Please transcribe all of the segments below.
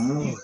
Ну,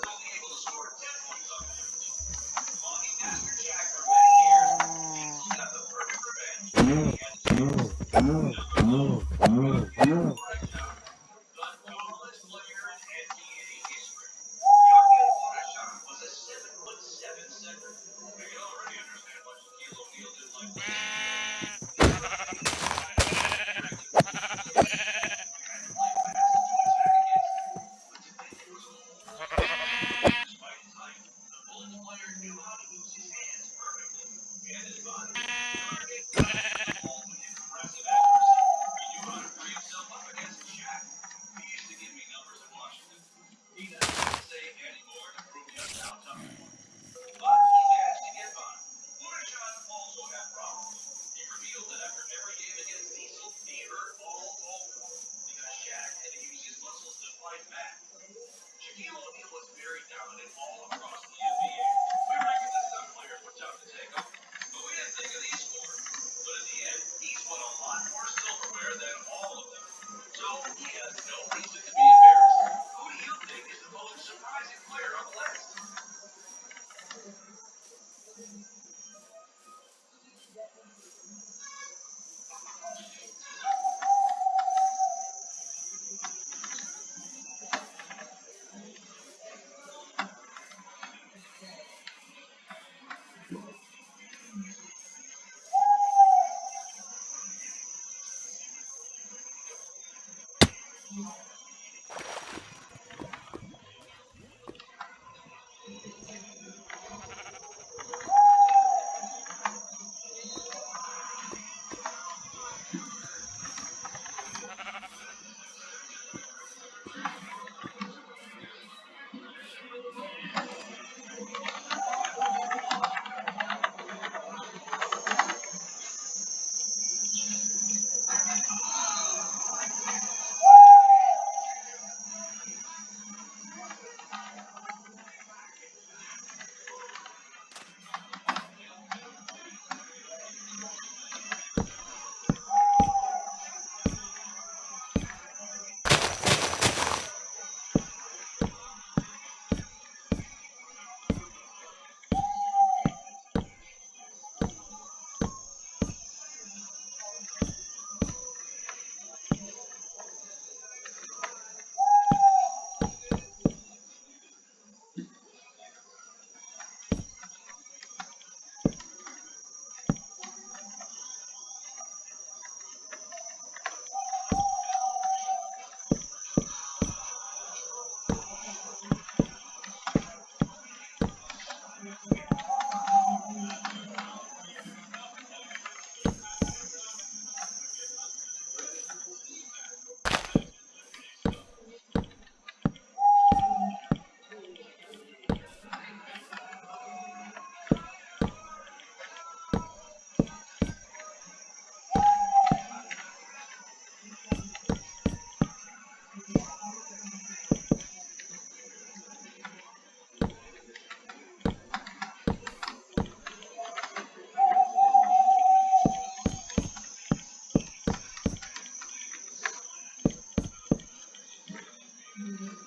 Mm-hmm.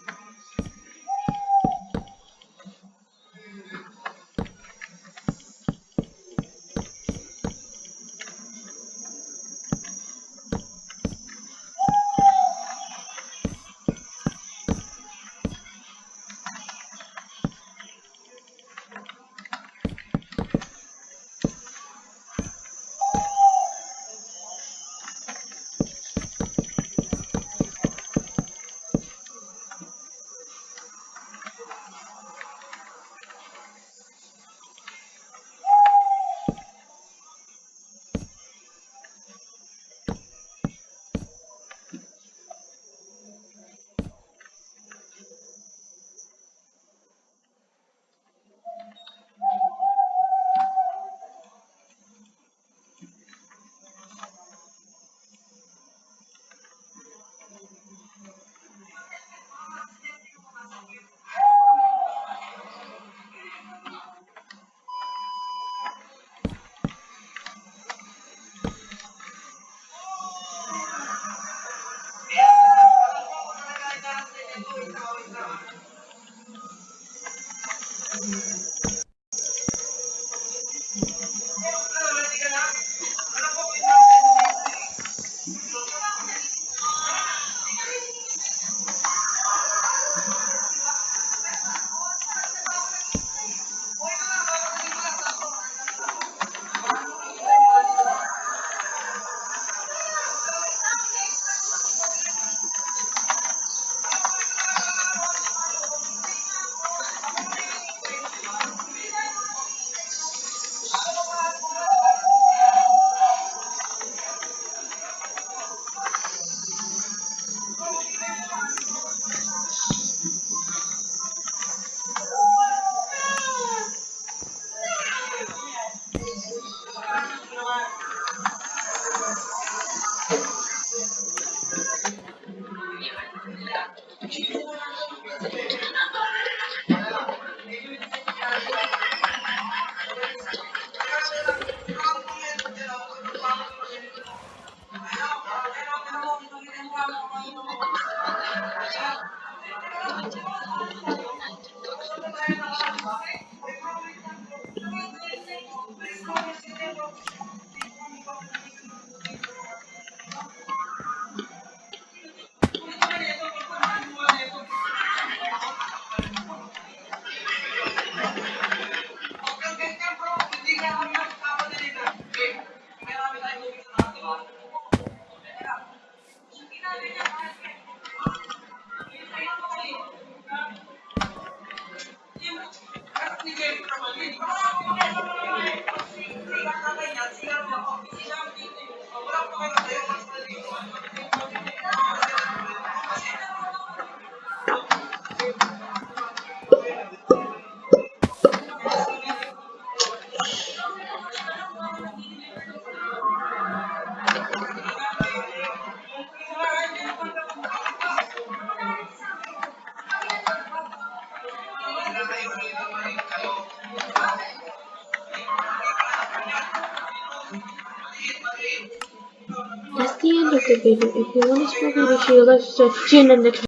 If you want to struggle with yoga, tune in next time.